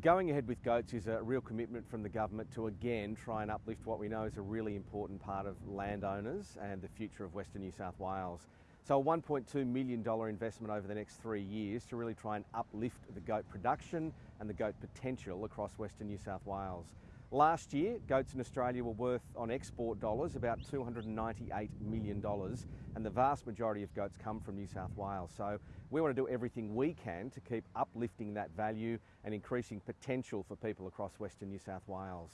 Going ahead with goats is a real commitment from the government to again try and uplift what we know is a really important part of landowners and the future of Western New South Wales. So a $1.2 million investment over the next three years to really try and uplift the goat production and the goat potential across Western New South Wales. Last year, goats in Australia were worth on export dollars about $298 million and the vast majority of goats come from New South Wales. So we want to do everything we can to keep uplifting that value and increasing potential for people across Western New South Wales.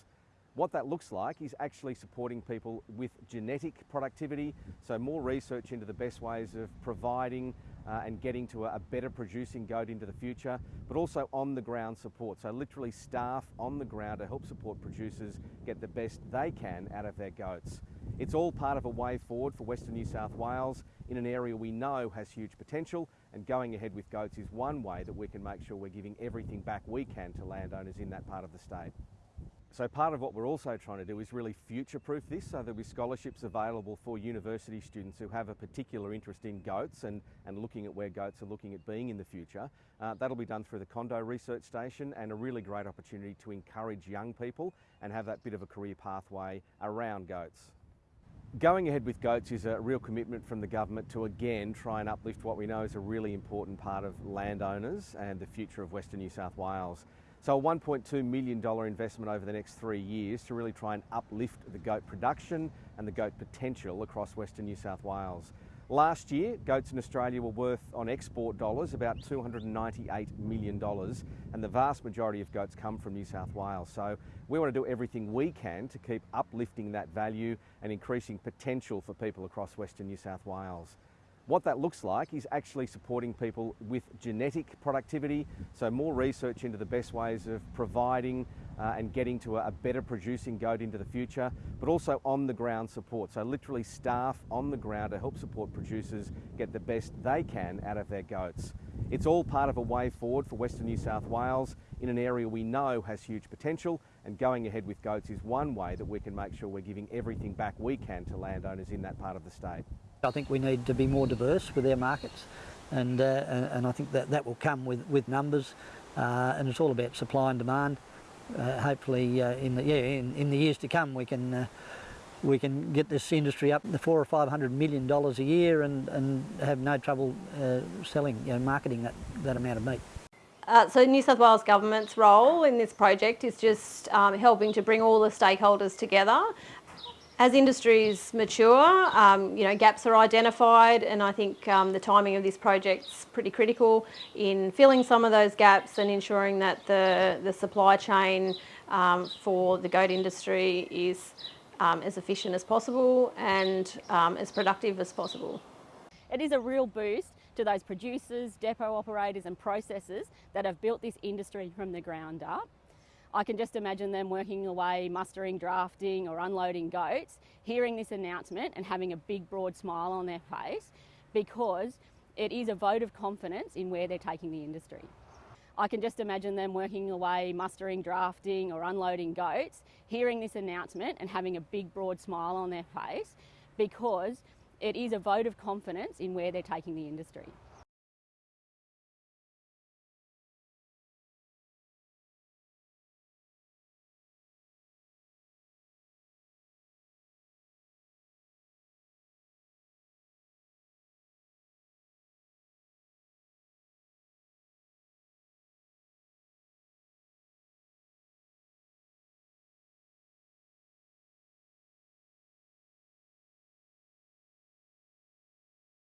What that looks like is actually supporting people with genetic productivity, so more research into the best ways of providing uh, and getting to a, a, better producing goat into the future, but also on the ground support, so literally staff on the ground to help support producers get the best they can out of their goats. It's all part of a way forward for Western New South Wales in an area we know has huge potential and going ahead with goats is one way that we can make sure we're giving everything back we can to landowners in that part of the state. So part of what we're also trying to do is really future-proof this so there'll be scholarships available for university students who have a particular interest in goats and, and looking at where goats are looking at being in the future. Uh, that'll be done through the Condo Research Station and a really great opportunity to encourage young people and have that bit of a career pathway around goats. Going ahead with goats is a real commitment from the government to again try and uplift what we know is a really important part of landowners and the future of Western New South Wales. So a $1.2 million investment over the next three years to really try and uplift the goat production and the goat potential across Western New South Wales. Last year, goats in Australia were worth on export dollars about $298 million and the vast majority of goats come from New South Wales. So we want to do everything we can to keep uplifting that value and increasing potential for people across Western New South Wales. What that looks like is actually supporting people with genetic productivity, so more research into the best ways of providing uh, and getting to a, a, better producing goat into the future, but also on the ground support, so literally staff on the ground to help support producers get the best they can out of their goats. It's all part of a way forward for Western New South Wales in an area we know has huge potential and going ahead with goats is one way that we can make sure we're giving everything back we can to landowners in that part of the state. I think we need to be more diverse with our markets and, uh, and I think that that will come with, with numbers uh, and it's all about supply and demand. Uh, hopefully uh, in the yeah in, in, the years to come we can uh, we can get this industry up to four or five hundred million dollars a year and, and have no trouble uh, selling you know marketing that, that amount of meat. Uh, so New South Wales Government's role in this project is just um, helping to bring all the stakeholders together as industries mature, um, you know, gaps are identified and I think um, the timing of this project's pretty critical in filling some of those gaps and ensuring that the, the supply chain um, for the goat industry is um, as efficient as possible and um, as productive as possible. It is a real boost to those producers, depot operators and processors that have built this industry from the ground up. I can just imagine them working away, mustering, drafting or unloading goats, hearing this announcement and having a big broad smile on their face because it is a vote of confidence in where they're taking the industry. I can just imagine them working away, mustering, drafting or unloading goats, hearing this announcement and having a big broad smile on their face because it is a vote of confidence in where they're taking the industry.